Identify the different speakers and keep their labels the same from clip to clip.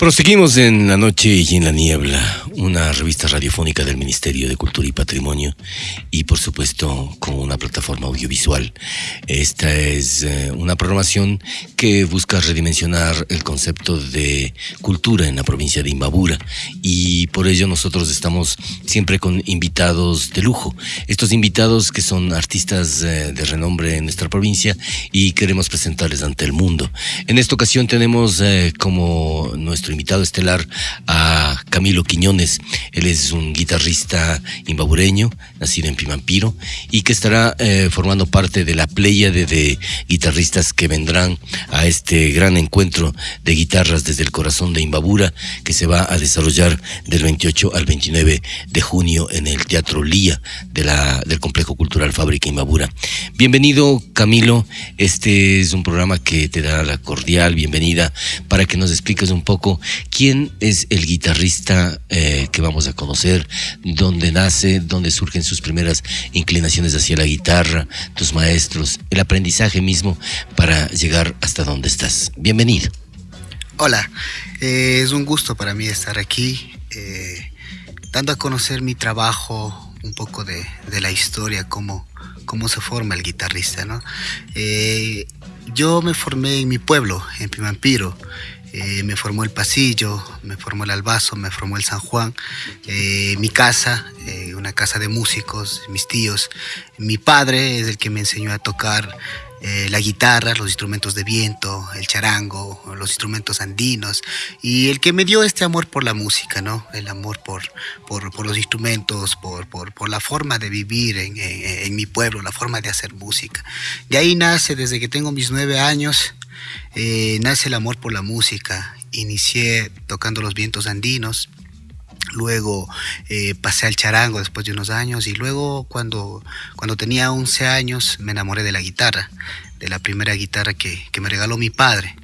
Speaker 1: Proseguimos en La Noche y en la Niebla, una revista radiofónica del Ministerio de Cultura y Patrimonio y por supuesto con una plataforma audiovisual. Esta es eh, una programación que busca redimensionar el concepto de cultura en la provincia de Imbabura y por ello nosotros estamos siempre con invitados de lujo. Estos invitados que son artistas eh, de renombre en nuestra provincia y queremos presentarles ante el mundo. En esta ocasión tenemos eh, como nuestro invitado estelar a Camilo Quiñones. Él es un guitarrista imbabureño, nacido en Pimampiro, y que estará eh, formando parte de la pléyade de guitarristas que vendrán a este gran encuentro de guitarras desde el corazón de Imbabura, que se va a desarrollar del 28 al 29 de junio en el Teatro Lía del Complejo Cultural Fábrica Imbabura. Bienvenido, Camilo. Este es un programa que te da la cordial bienvenida para que nos expliques un poco ¿Quién es el guitarrista eh, que vamos a conocer? ¿Dónde nace? ¿Dónde surgen sus primeras inclinaciones hacia la guitarra? ¿Tus maestros? ¿El aprendizaje mismo para llegar hasta donde estás? Bienvenido.
Speaker 2: Hola, eh, es un gusto para mí estar aquí, eh, dando a conocer mi trabajo, un poco de, la historia, cómo, cómo se forma el guitarrista. ¿no? Yo me formé en mi pueblo, en Pimampiro. Eh, me formó el pasillo, me formó el albazo, me formó el San Juan, eh, mi casa, eh, una casa de músicos, mis tíos. Mi padre es el que me enseñó a tocar la guitarra, los instrumentos de viento, el charango, los instrumentos andinos, y el que me dio este amor por la música, ¿no? El amor por, por, los instrumentos, por, por, la forma de vivir en, en mi pueblo, la forma de hacer música. De ahí nace, desde que tengo mis nueve años, eh, nace el amor por la música. Inicié tocando los vientos andinos, luego eh, pasé al charango después de unos años y luego cuando, cuando tenía 11 años me enamoré de la guitarra, de la primera guitarra que, me regaló mi padre.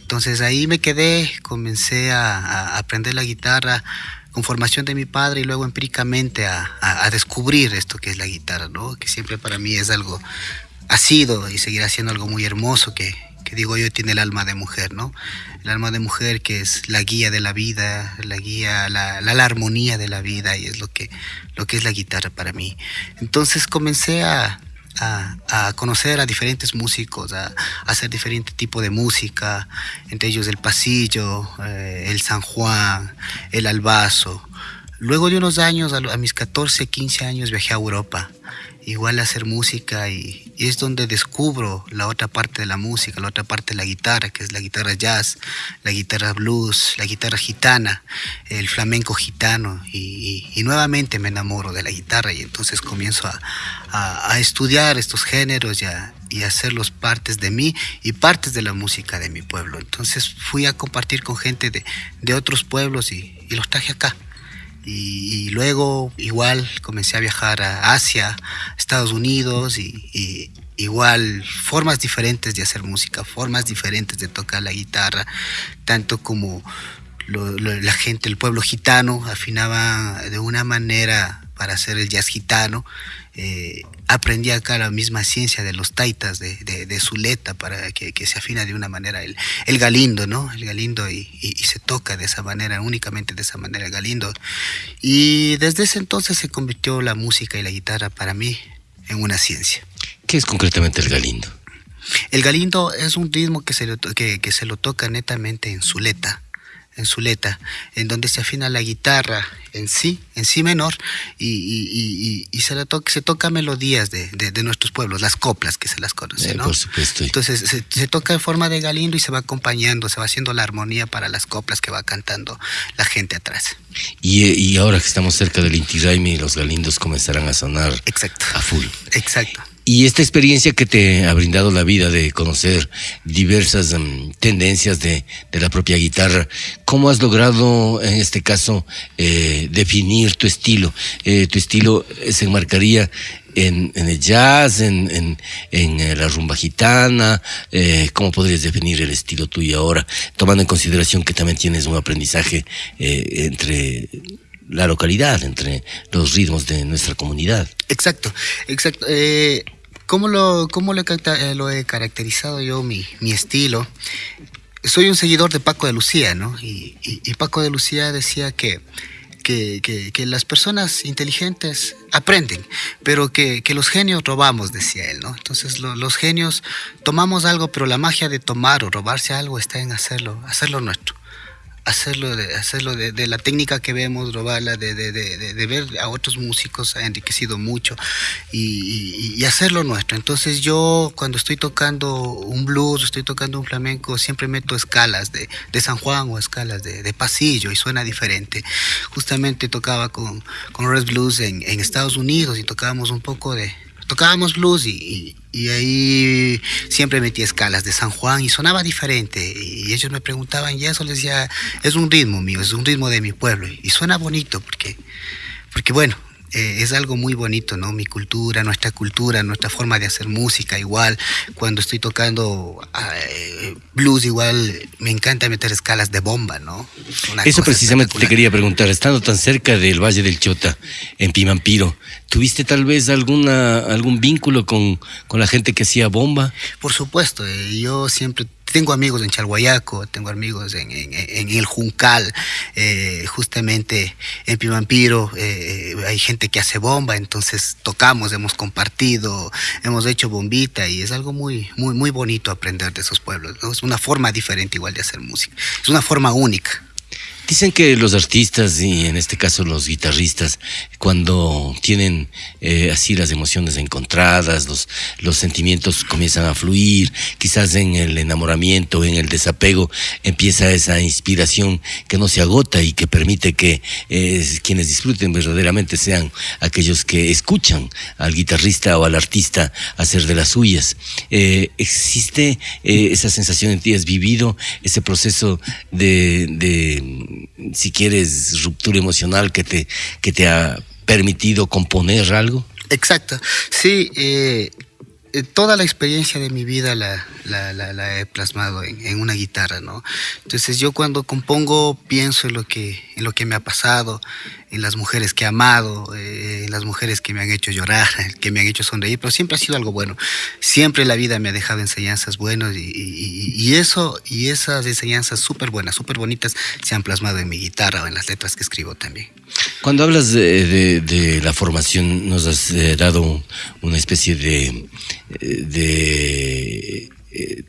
Speaker 2: Entonces ahí me quedé, comencé a, aprender la guitarra con formación de mi padre y luego empíricamente a, a, descubrir esto que es la guitarra, ¿no? que siempre para mí es algo, ha sido y seguirá siendo algo muy hermoso que, digo yo tiene el alma de mujer, ¿no? El alma de mujer que es la guía de la vida, la guía, la, la, armonía de la vida y es lo que, lo que es la guitarra para mí. Entonces comencé a, a, conocer a diferentes músicos, a, hacer diferente tipo de música, entre ellos el pasillo, eh, el San Juan, el albazo. Luego de unos años, a, mis 14, 15 años, viajé a Europa igual hacer música y, es donde descubro la otra parte de la música, la otra parte de la guitarra, que es la guitarra jazz, la guitarra blues, la guitarra gitana, el flamenco gitano y, nuevamente me enamoro de la guitarra y entonces comienzo a, estudiar estos géneros y a, y hacerlos partes de mí y partes de la música de mi pueblo. Entonces fui a compartir con gente de, de otros pueblos y los traje acá. Y, luego igual comencé a viajar a Asia, Estados Unidos y, igual formas diferentes de hacer música, formas diferentes de tocar la guitarra, tanto como la gente, el pueblo gitano afinaba de una manera para hacer el jazz gitano eh, aprendí acá la misma ciencia de los taitas de, de, Zuleta para que, se afina de una manera el, el galindo, ¿no? El galindo y, se toca de esa manera, únicamente de esa manera el galindo. Y desde ese entonces se convirtió la música y la guitarra para mí en una ciencia.
Speaker 1: ¿Qué es concretamente el galindo?
Speaker 2: El galindo es un ritmo que se, que, que se lo toca netamente en Zuleta en Zuleta, en donde se afina la guitarra en sí, en sí menor, y, se, toca, se toca melodías de, nuestros pueblos, las coplas que se las conoce, eh, ¿no?
Speaker 1: Por supuesto.
Speaker 2: Entonces se, toca en forma de galindo y se va acompañando, se va haciendo la armonía para las coplas que va cantando la gente atrás.
Speaker 1: Y, ahora que estamos cerca del Inti Raimi, los galindos comenzarán a sonar
Speaker 2: Exacto.
Speaker 1: a full.
Speaker 2: Exacto.
Speaker 1: Y esta experiencia que te ha brindado la vida de conocer diversas em, tendencias de, la propia guitarra, ¿cómo has logrado en este caso eh, definir tu estilo? Eh, ¿Tu estilo se enmarcaría en, el jazz, en, eh, la rumba gitana? ¿Cómo podrías definir el estilo tuyo ahora, tomando en consideración que también tienes un aprendizaje entre la localidad, entre los ritmos de nuestra comunidad.
Speaker 2: Exacto, exacto. Eh, ¿Cómo, lo, cómo lo, he, caracterizado yo mi, mi estilo? soy un seguidor de Paco de Lucía, ¿no? Y, Paco de Lucía decía que, que, las personas inteligentes aprenden, pero que, los genios robamos, decía él, ¿no? Entonces los genios tomamos algo, pero la magia de tomar o robarse algo está en hacerlo, hacerlo nuestro hacerlo de, hacerlo de, la técnica que vemos, robarla, de, de, ver a otros músicos ha enriquecido mucho y, hacerlo nuestro. Entonces yo cuando estoy tocando un blues, estoy tocando un flamenco, siempre meto escalas de, San Juan o escalas de, pasillo y suena diferente. Justamente tocaba con, con Red Blues en, en Estados Unidos y tocábamos un poco de, tocábamos blues y, ahí siempre metía escalas de San Juan y sonaba diferente. Y ellos me preguntaban y eso les decía, es un ritmo mío, es un ritmo de mi pueblo. Y suena bonito porque, porque bueno, eh, es algo muy bonito, ¿no? Mi cultura, nuestra cultura, nuestra forma de hacer música, igual. Cuando estoy tocando eh, blues, igual me encanta meter escalas de bomba, ¿no?
Speaker 1: Eso precisamente te quería preguntar, estando tan cerca del Valle del Chota, en Pimampiro, ¿tuviste tal vez alguna, algún vínculo con, con la gente que hacía bomba?
Speaker 2: Por supuesto, eh, yo siempre tengo amigos en Chalhuayaco, tengo amigos en, el Juncal, eh, justamente en Pimampiro, eh, hay gente que hace bomba, entonces tocamos, hemos compartido, hemos hecho bombita y es algo muy, muy, muy bonito aprender de esos pueblos. Es una forma diferente igual de hacer música, es una forma única.
Speaker 1: Dicen que los artistas y en este caso los guitarristas, cuando tienen eh, así las emociones encontradas, los, los sentimientos comienzan a fluir, quizás en el enamoramiento, en el desapego, empieza esa inspiración que no se agota y que permite que eh, quienes disfruten verdaderamente sean aquellos que escuchan al guitarrista o al artista hacer de las suyas. Eh, ¿Existe esa sensación en ti? ¿Has vivido ese proceso de si quieres, ruptura emocional que te, que te ha permitido componer algo?
Speaker 2: Exacto. Sí, eh, eh, toda la experiencia de mi vida la, la, he plasmado en, una guitarra, ¿no? Entonces yo cuando compongo pienso en lo que, en lo que me ha pasado, en las mujeres que he amado, eh, en las mujeres que me han hecho llorar, que me han hecho sonreír, pero siempre ha sido algo bueno. Siempre la vida me ha dejado enseñanzas buenas y, eso, y esas enseñanzas súper buenas, súper bonitas, se han plasmado en mi guitarra o en las letras que escribo también.
Speaker 1: Cuando hablas de, la formación, nos has eh, dado una especie de, de eh,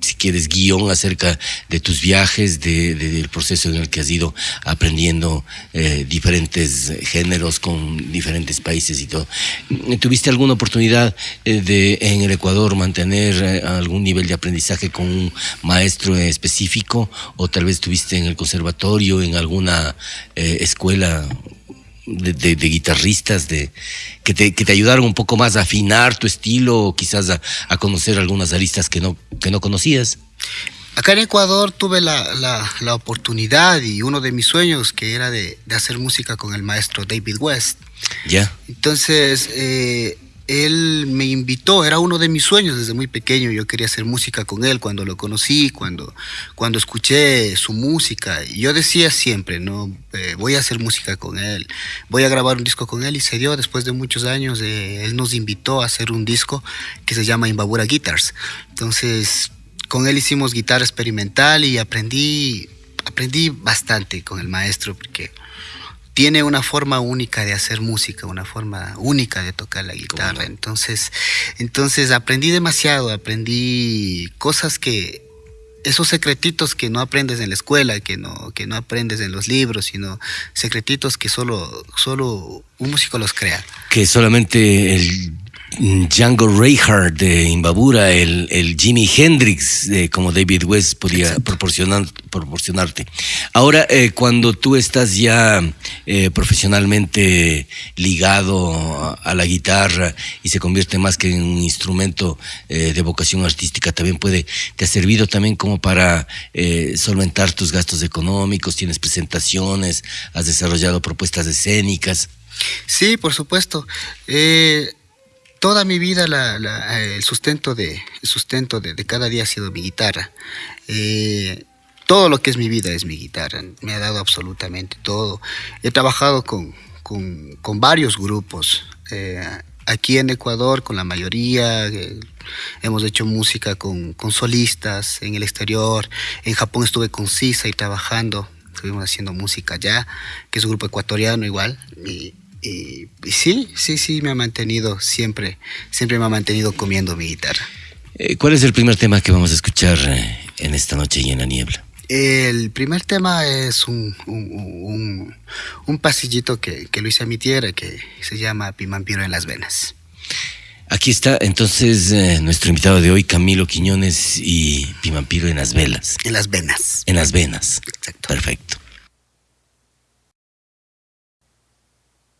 Speaker 1: si quieres, guion acerca de tus viajes, de, del proceso en el que has ido aprendiendo eh, diferentes géneros con diferentes países y todo. ¿Tuviste alguna oportunidad eh, de en el Ecuador mantener algún nivel de aprendizaje con un maestro específico o tal vez estuviste en el conservatorio, en alguna escuela de, guitarristas de, que, te, que te ayudaron un poco más a afinar tu estilo o quizás a, conocer algunas aristas que no, que no conocías?
Speaker 2: Acá en Ecuador tuve la, la, oportunidad y uno de mis sueños que era de, de hacer música con el maestro David West.
Speaker 1: Ya.
Speaker 2: Entonces, eh, él me invitó, era uno de mis sueños desde muy pequeño, yo quería hacer música con él cuando lo conocí, cuando, cuando escuché su música. Yo decía siempre, no, eh, voy a hacer música con él, voy a grabar un disco con él y se dio después de muchos años, eh, él nos invitó a hacer un disco que se llama Imbabura Guitars. Entonces, con él hicimos guitarra experimental y aprendí, aprendí bastante con el maestro porque tiene una forma única de hacer música, una forma única de tocar la guitarra. Entonces, entonces aprendí demasiado, aprendí cosas que esos secretitos que no aprendes en la escuela, que no, que no aprendes en los libros, sino secretitos que solo, solo un músico los crea.
Speaker 1: Que solamente el Django Reinhardt de Imbabura, el, el Jimi Hendrix como David West podía proporcionar, proporcionarte. Ahora, eh, cuando tú estás ya eh, profesionalmente ligado a, la guitarra y se convierte más que en un instrumento eh, de vocación artística, también puede, te ha servido también como para solventar tus gastos económicos, tienes presentaciones, has desarrollado propuestas escénicas.
Speaker 2: Sí, por supuesto toda mi vida el sustento, de, sustento de, cada día ha sido mi guitarra. Eh, todo lo que es mi vida es mi guitarra, me ha dado absolutamente todo. He trabajado con, varios grupos. Eh, aquí en Ecuador con la mayoría, eh, hemos hecho música con, solistas en el exterior, en Japón estuve con Sisa y trabajando, estuvimos haciendo música allá, que es un grupo ecuatoriano igual, sí, sí, sí, me ha mantenido siempre, siempre me ha mantenido comiendo mi guitarra.
Speaker 1: Eh, ¿Cuál es el primer tema que vamos a escuchar eh, en esta noche y en la niebla?
Speaker 2: El primer tema es un, un, pasillito que, que, lo hice a mi tierra que se llama Pimampiro en las venas.
Speaker 1: Aquí está entonces eh, nuestro invitado de hoy, Camilo Quiñones y Pimampiro en las velas.
Speaker 2: En las venas.
Speaker 1: En las venas. Exacto. Perfecto.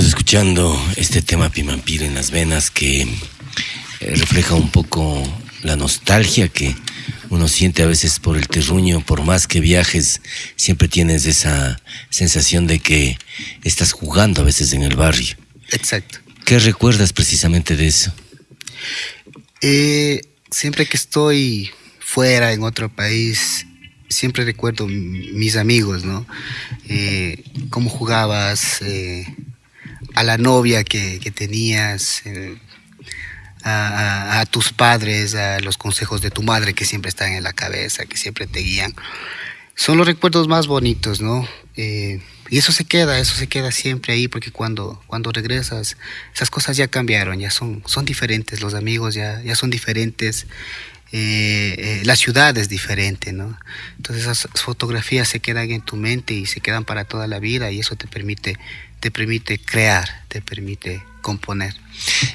Speaker 1: Venimos escuchando este tema Pimampir en las venas que eh, refleja un poco la nostalgia que uno siente a veces por el terruño, por más que viajes, siempre tienes esa sensación de que estás jugando a veces en el barrio.
Speaker 2: Exacto.
Speaker 1: ¿Qué recuerdas precisamente de eso?
Speaker 2: Eh, siempre que estoy fuera, en otro país, siempre recuerdo mis amigos, ¿no? Eh, cómo jugabas, a la novia que, tenías, eh, a, tus padres, a los consejos de tu madre que siempre están en la cabeza, que siempre te guían. Son los recuerdos más bonitos, ¿no? Eh, y eso se queda, eso se queda siempre ahí, porque cuando, cuando regresas, esas cosas ya cambiaron, ya son, son diferentes, los amigos ya, ya son diferentes, eh, la ciudad es diferente, ¿no? Entonces esas fotografías se quedan en tu mente y se quedan para toda la vida y eso te permite te permite crear, te permite componer.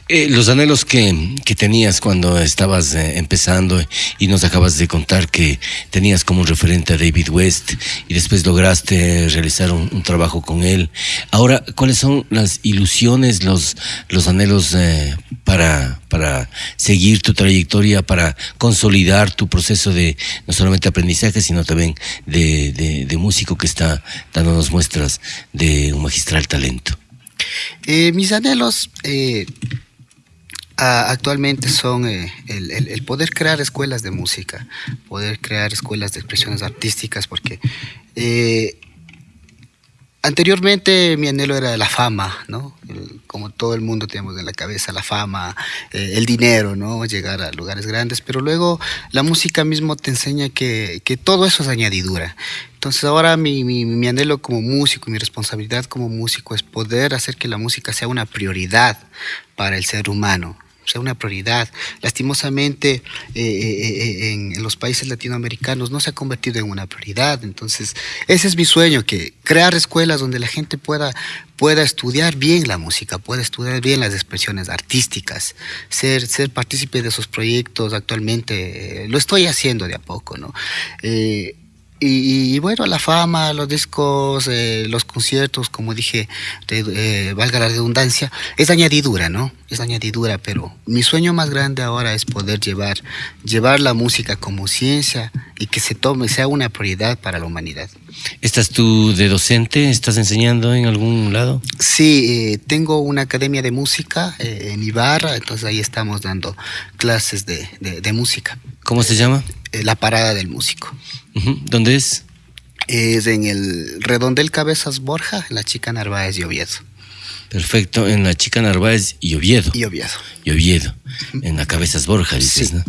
Speaker 1: Eh, los anhelos que, tenías cuando estabas eh, empezando y nos acabas de contar que tenías como referente a David West y después lograste realizar un, trabajo con él. Ahora, ¿cuáles son las ilusiones, los, los anhelos eh, para, para seguir tu trayectoria, para consolidar tu proceso de no solamente aprendizaje, sino también de, de músico que está dándonos muestras de un magistral talento?
Speaker 2: Eh, mis anhelos eh, actualmente son eh, el, poder crear escuelas de música, poder crear escuelas de expresiones artísticas, porque Anteriormente mi anhelo era la fama, ¿no? Como todo el mundo tenemos en la cabeza la fama, eh, el dinero, ¿no? Llegar a lugares grandes, pero luego la música mismo te enseña que, todo eso es añadidura. Entonces ahora mi, mi, anhelo como músico, mi responsabilidad como músico es poder hacer que la música sea una prioridad para el ser humano, sea una prioridad. Lastimosamente, eh, eh, eh, en, los países latinoamericanos no se ha convertido en una prioridad. Entonces, ese es mi sueño, que crear escuelas donde la gente pueda, pueda estudiar bien la música, pueda estudiar bien las expresiones artísticas, ser, ser partícipe de esos proyectos actualmente. lo estoy haciendo de a poco, ¿no? Y, bueno, la fama, los discos, eh, los conciertos, como dije, eh, valga la redundancia, es añadidura, ¿no? Es añadidura, pero mi sueño más grande ahora es poder llevar, llevar la música como ciencia y que se tome, sea una prioridad para la humanidad.
Speaker 1: ¿Estás tú de docente? ¿Estás enseñando en algún lado?
Speaker 2: Sí, eh, tengo una academia de música en Ibarra, entonces ahí estamos dando clases de, de música.
Speaker 1: ¿Cómo se llama?
Speaker 2: La Parada del Músico.
Speaker 1: ¿Dónde es?
Speaker 2: Es en el Redondel Cabezas Borja, en la Chica Narváez y Oviedo.
Speaker 1: Perfecto, en la Chica Narváez y Oviedo.
Speaker 2: Y Oviedo.
Speaker 1: Y Oviedo, en la Cabezas Borja, dices, ¿no?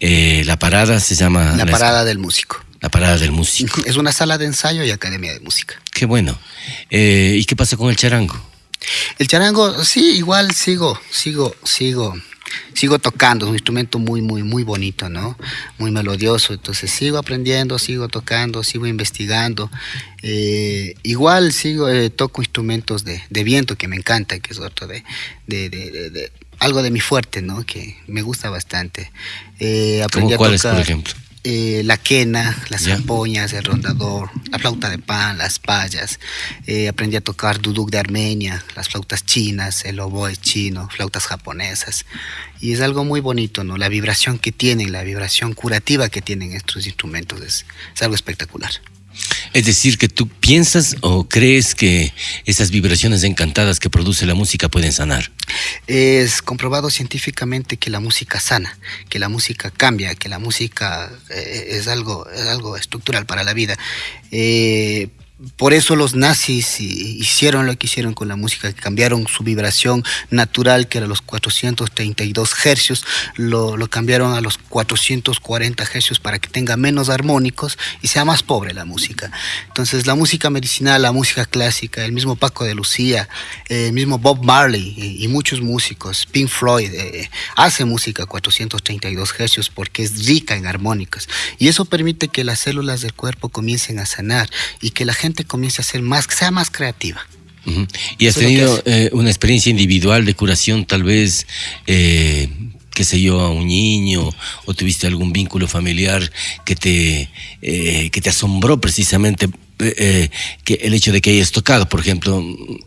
Speaker 1: Eh, la parada se llama...
Speaker 2: La, Parada del Músico.
Speaker 1: La Parada del Músico.
Speaker 2: Es una sala de ensayo y academia de música.
Speaker 1: Qué bueno. Eh, ¿Y qué pasa con el charango?
Speaker 2: El charango, sí, igual sigo, sigo, sigo sigo tocando, es un instrumento muy, muy, muy bonito, ¿no? Muy melodioso, entonces sigo aprendiendo, sigo tocando, sigo investigando. Eh, igual sigo, eh, toco instrumentos de, viento que me encanta, que es otro de, de, algo de mi fuerte, ¿no? Que me gusta bastante.
Speaker 1: Eh, aprendí cuáles, por ejemplo?
Speaker 2: Eh, la quena, las zampoñas, el rondador, la flauta de pan, las payas. Eh, aprendí a tocar duduk de Armenia, las flautas chinas, el oboe chino, flautas japonesas. Y es algo muy bonito, ¿no? La vibración que tienen, la vibración curativa que tienen estos instrumentos es algo espectacular.
Speaker 1: Es decir, que tú piensas o crees que esas vibraciones encantadas que produce la música pueden sanar.
Speaker 2: Es comprobado científicamente que la música sana, que la música cambia, que la música eh, es, algo, es algo estructural para la vida. Eh, por eso los nazis hicieron lo que hicieron con la música, que cambiaron su vibración natural, que era los 432 hercios, lo, lo, cambiaron a los 440 hercios para que tenga menos armónicos y sea más pobre la música. Entonces la música medicinal, la música clásica, el mismo Paco de Lucía, el mismo Bob Marley y, muchos músicos, Pink Floyd, eh, hace música a 432 hercios porque es rica en armónicos y eso permite que las células del cuerpo comiencen a sanar y que la gente comience a ser más, que sea más creativa.
Speaker 1: ¿Y has tenido eh, una experiencia individual de curación, tal vez, eh, qué sé yo, a un niño, o tuviste algún vínculo familiar que te, eh, que te asombró precisamente eh, eh, que el hecho de que hayas tocado, por ejemplo,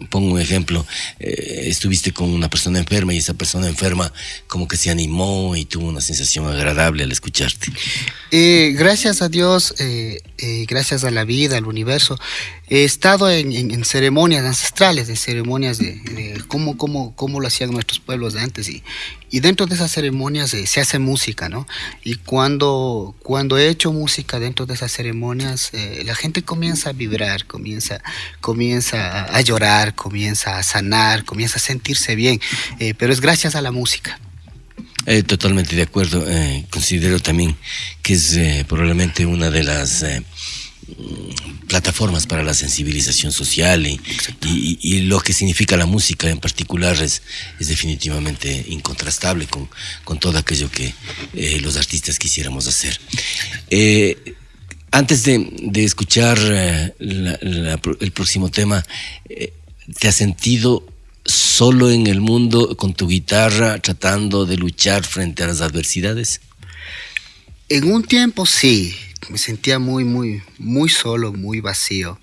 Speaker 1: pongo un ejemplo, eh, estuviste con una persona enferma y esa persona enferma como que se animó y tuvo una sensación agradable al escucharte.
Speaker 2: gracias a Dios, gracias a la vida, al universo, he estado en, ceremonias ancestrales, de ceremonias de, de cómo, cómo, cómo, lo hacían nuestros pueblos de antes y, y dentro de esas ceremonias se hace música, ¿no? Y cuando, cuando he hecho música dentro de esas ceremonias, la gente comienza a vibrar, comienza, comienza a llorar, comienza a sanar, comienza a sentirse bien, eh, pero es gracias a la música.
Speaker 1: Eh, totalmente de acuerdo. Eh, considero también que es probablemente una de las plataformas para la sensibilización social y, lo que significa la música en particular es, es definitivamente incontrastable con, con, todo aquello que los artistas quisiéramos hacer. Antes de, escuchar eh, el próximo tema, eh, ¿te has sentido solo en el mundo con tu guitarra tratando de luchar frente a las adversidades?
Speaker 2: En un tiempo sí, me sentía muy, muy, muy solo, muy vacío.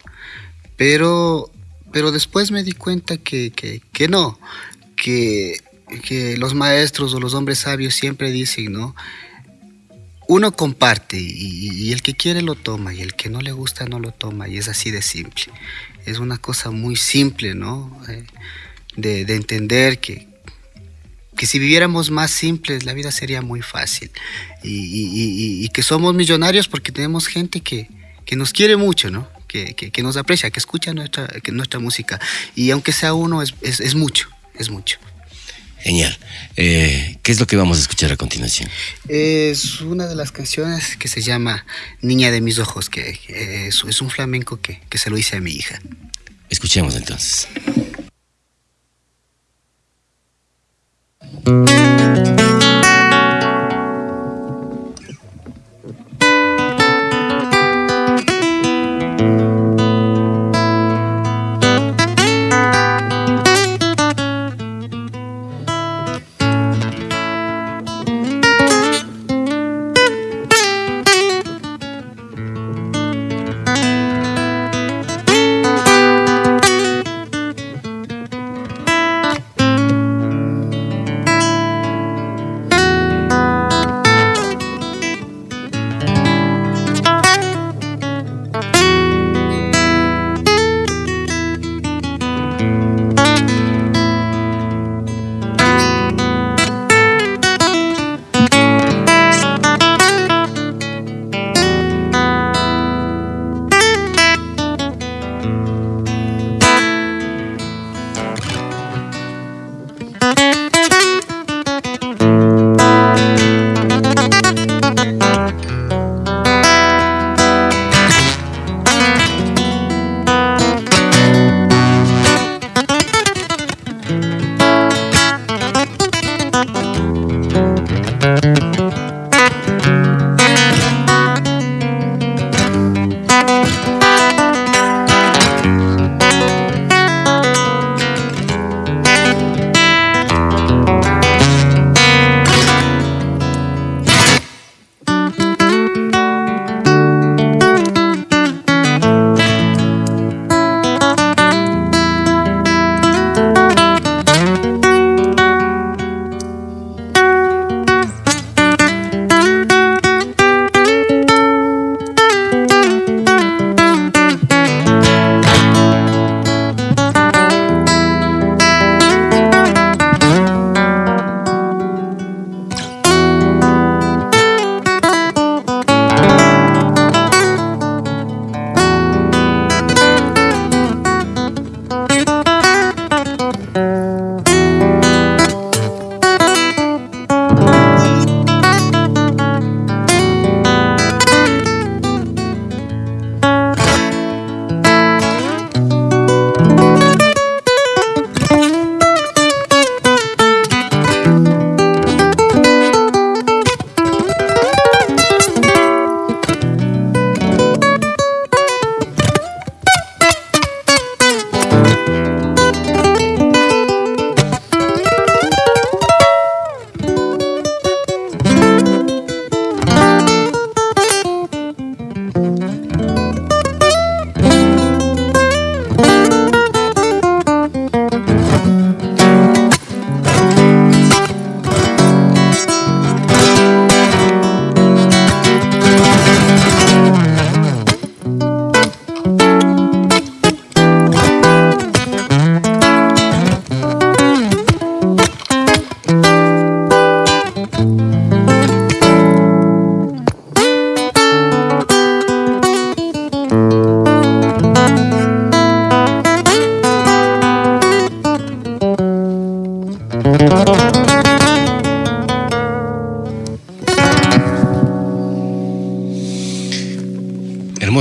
Speaker 2: Pero, pero después me di cuenta que, que, no, que, que los maestros o los hombres sabios siempre dicen, ¿no? uno comparte y, el que quiere lo toma y el que no le gusta no lo toma y es así de simple. Es una cosa muy simple, ¿no? Eh, de, entender que, que si viviéramos más simples la vida sería muy fácil y, que somos millonarios porque tenemos gente que, nos quiere mucho, ¿no? Que, nos aprecia, que escucha nuestra, nuestra música y aunque sea uno es, es mucho, es mucho.
Speaker 1: Genial. Eh, ¿Qué es lo que vamos a escuchar a continuación?
Speaker 2: Es una de las canciones que se llama Niña de mis ojos, que, es, un flamenco que, que se lo hice a mi hija.
Speaker 1: Escuchemos entonces. Música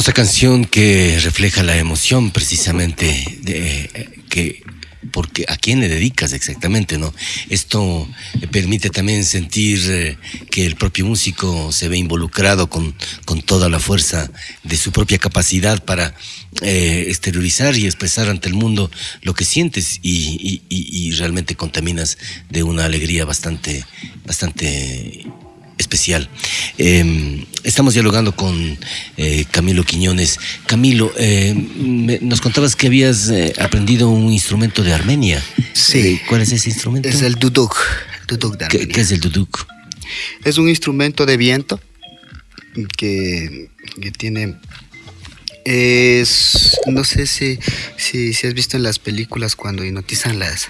Speaker 1: hermosa canción que refleja la emoción precisamente de, que porque a quién le dedicas exactamente, ¿no? Esto permite también sentir eh, que el propio músico se ve involucrado con, con toda la fuerza de su propia capacidad para eh, exteriorizar y expresar ante el mundo lo que sientes y, y realmente contaminas de una alegría bastante, bastante especial. Em, estamos dialogando con eh, Camilo Quiñones. Camilo, eh, nos contabas que habías eh, aprendido un instrumento de Armenia.
Speaker 2: Sí.
Speaker 1: ¿Cuál es ese instrumento?
Speaker 2: Es el duduk. duduk
Speaker 1: de ¿Qué, ¿Qué, es el duduk?
Speaker 2: Es un instrumento de viento que, que tiene es no sé si, si, si, has visto en las películas cuando hipnotizan las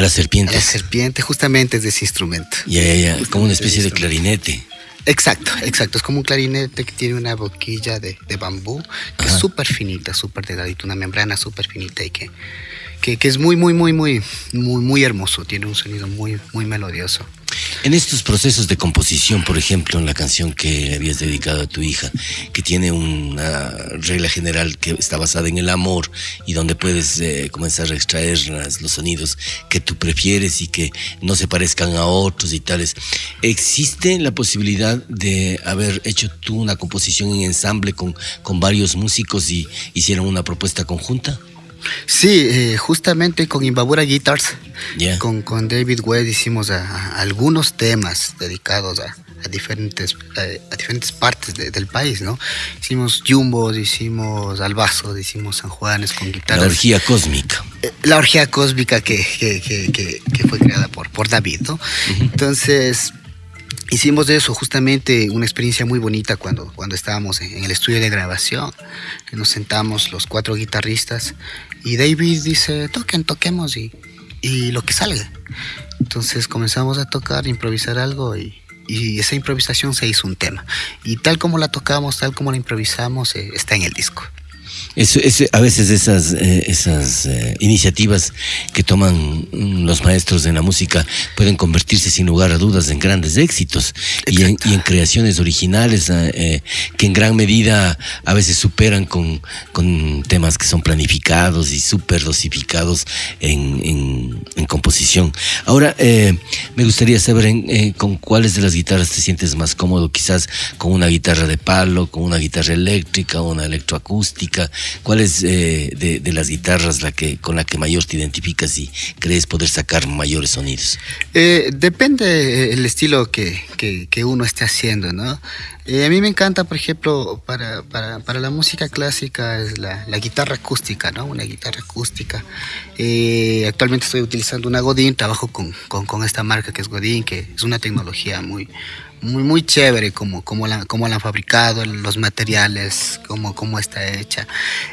Speaker 1: a las serpientes.
Speaker 2: la serpiente, justamente es de ese instrumento.
Speaker 1: Ya, ya, ya, como una especie de clarinete.
Speaker 2: Exacto, exacto. Es como un clarinete que tiene una boquilla de, de bambú, que es súper finita, súper delgadita, una membrana súper finita y que, que, que, es muy, muy, muy, muy, muy, muy hermoso. Tiene un sonido muy, muy melodioso.
Speaker 1: En estos procesos de composición, por ejemplo, en la canción que habías dedicado a tu hija, que tiene una regla general que está basada en el amor y donde puedes eh, comenzar a extraer los sonidos que tú prefieres y que no se parezcan a otros y tales, ¿existe la posibilidad de haber hecho tú una composición en ensamble con, con varios músicos y hicieron una propuesta conjunta?
Speaker 2: Sí, eh, justamente con Imbabura Guitars, con, con, David Webb hicimos algunos temas dedicados a, diferentes, a, diferentes partes del país, ¿no? Hicimos Jumbos, hicimos Albazos, hicimos San Juanes con guitarras.
Speaker 1: La orgía cósmica.
Speaker 2: Eh, la orgía cósmica que, que, que, que fue creada por, por David, ¿no? Entonces, hicimos de eso justamente una experiencia muy bonita cuando, cuando estábamos en, el estudio de grabación. Nos sentamos los cuatro guitarristas y David dice, toquen, toquemos y, y lo que salga. Entonces comenzamos a tocar, improvisar algo y, y, esa improvisación se hizo un tema. Y tal como la tocamos, tal como la improvisamos, eh, está en el disco.
Speaker 1: Eso, a veces esas, eh, esas eh, iniciativas que toman mm, los maestros de la música pueden convertirse sin lugar a dudas en grandes éxitos y en, y en, creaciones originales eh, que en gran medida a veces superan con, con temas que son planificados y súper dosificados en, en, en, composición. Ahora, me gustaría saber con cuáles de las guitarras te sientes más cómodo, quizás con una guitarra de palo, con una guitarra eléctrica, una electroacústica ¿Cuál es eh, de, las guitarras la que, con la que mayor te identificas y crees poder sacar mayores sonidos?
Speaker 2: Eh, depende el estilo que, que, uno esté haciendo, ¿no? Eh, a mí me encanta, por ejemplo, para, para, para la música clásica es la, la, guitarra acústica, ¿no? Una guitarra acústica. actualmente estoy utilizando una Godin, trabajo con, con, con esta marca que es Godin, que es una tecnología muy muy, muy chévere como, como, la, como la han fabricado, los materiales, cómo, cómo está hecha.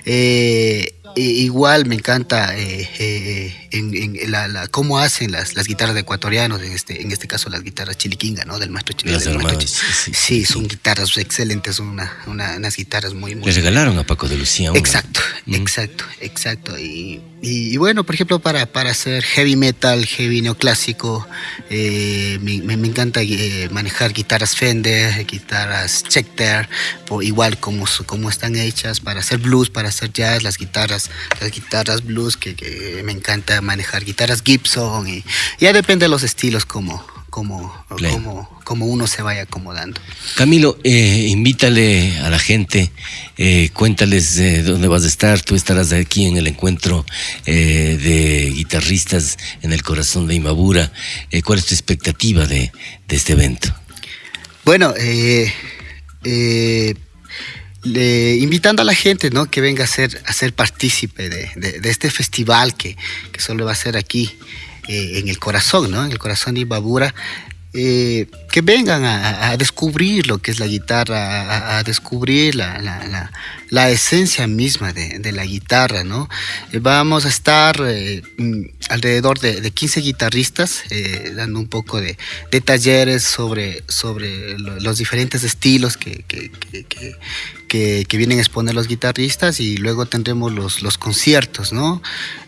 Speaker 2: Eh, igual me encanta eh, eh, en, la, cómo hacen las, las guitarras de ecuatorianos, en este, en este caso las guitarras chiliquinga, ¿no? Del maestro
Speaker 1: chiliquinga.
Speaker 2: sí, son guitarras excelentes, son una, unas guitarras muy, muy...
Speaker 1: Le regalaron a Paco de Lucía.
Speaker 2: Exacto, exacto, exacto. Y, y, bueno, por ejemplo, para, para hacer heavy metal, heavy neoclásico, eh, me, me, encanta manejar guitarras Fender, guitarras Schecter, igual como, como están hechas, para hacer blues, para hacer jazz, las guitarras las guitarras blues, que, me encanta manejar guitarras Gibson, y ya depende de los estilos como, como, como, como uno se vaya acomodando.
Speaker 1: Camilo, eh, invítale a la gente, eh, cuéntales eh, dónde vas a estar, tú estarás aquí en el encuentro eh, de guitarristas en el corazón de Imabura, ¿cuál es tu expectativa de, de este evento?
Speaker 2: Bueno, eh, invitando a la gente ¿no? que venga a ser, a ser partícipe de, de, este festival que, que, solo va a ser aquí eh, en el corazón, ¿no? en el corazón de Ibabura, eh, que vengan a, descubrir lo que es la guitarra, a, descubrir la, la, esencia misma de, la guitarra, ¿no? Eh, vamos a estar eh, mm, alrededor de, de, 15 guitarristas dando un poco de, de, talleres sobre, sobre los diferentes estilos que, que, vienen a exponer los guitarristas y luego tendremos los, los conciertos, ¿no?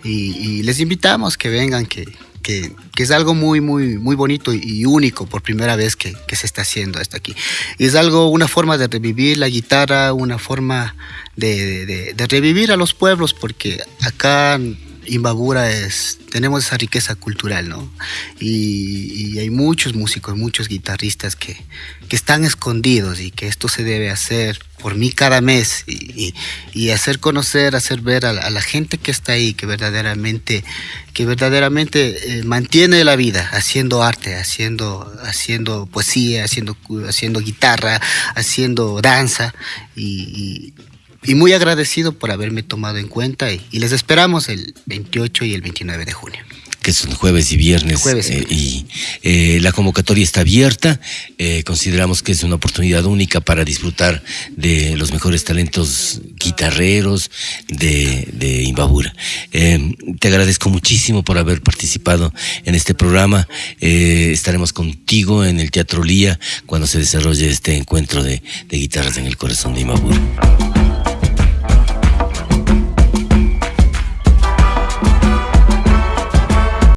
Speaker 2: Y, y les invitamos que vengan, que, que, es algo muy, muy, muy bonito y único por primera vez que, se está haciendo hasta aquí. Es algo, una forma de revivir la guitarra, una forma de revivir a los pueblos, porque acá Imbabura es, tenemos esa riqueza cultural, ¿no? Y, hay muchos músicos, muchos guitarristas que, están escondidos y que esto se debe hacer por mí cada mes y, hacer conocer, hacer ver a la, gente que está ahí, que verdaderamente, que verdaderamente eh, mantiene la vida haciendo arte, haciendo, haciendo poesía, haciendo, haciendo guitarra, haciendo danza y, y muy agradecido por haberme tomado en cuenta y, les esperamos el 28 y el 29 de junio
Speaker 1: que son jueves y viernes. Eh, y eh, la convocatoria está abierta. Eh, consideramos que es una oportunidad única para disfrutar de los mejores talentos guitarreros de, de Imbabura. te agradezco muchísimo por haber participado en este programa. estaremos contigo en el Teatro Lía cuando se desarrolle este encuentro de, de guitarras en el corazón de Imbabura.